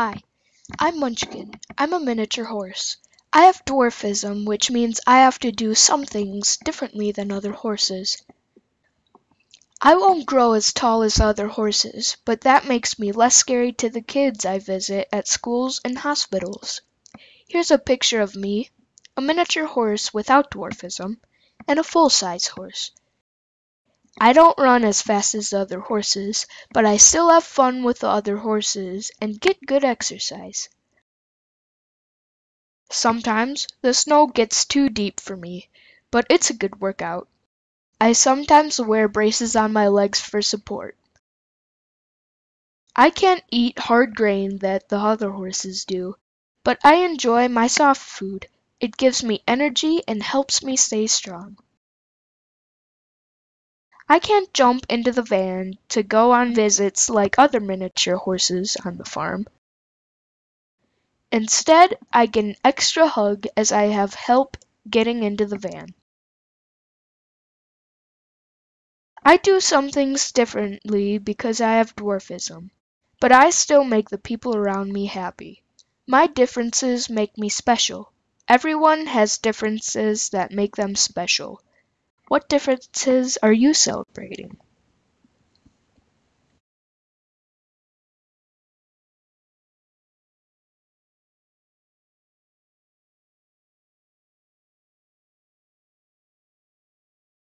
Hi, I'm Munchkin. I'm a miniature horse. I have dwarfism, which means I have to do some things differently than other horses. I won't grow as tall as other horses, but that makes me less scary to the kids I visit at schools and hospitals. Here's a picture of me, a miniature horse without dwarfism, and a full-size horse. I don't run as fast as the other horses, but I still have fun with the other horses and get good exercise. Sometimes the snow gets too deep for me, but it's a good workout. I sometimes wear braces on my legs for support. I can't eat hard grain that the other horses do, but I enjoy my soft food. It gives me energy and helps me stay strong. I can't jump into the van to go on visits like other miniature horses on the farm. Instead, I get an extra hug as I have help getting into the van. I do some things differently because I have dwarfism, but I still make the people around me happy. My differences make me special. Everyone has differences that make them special. What differences are you celebrating?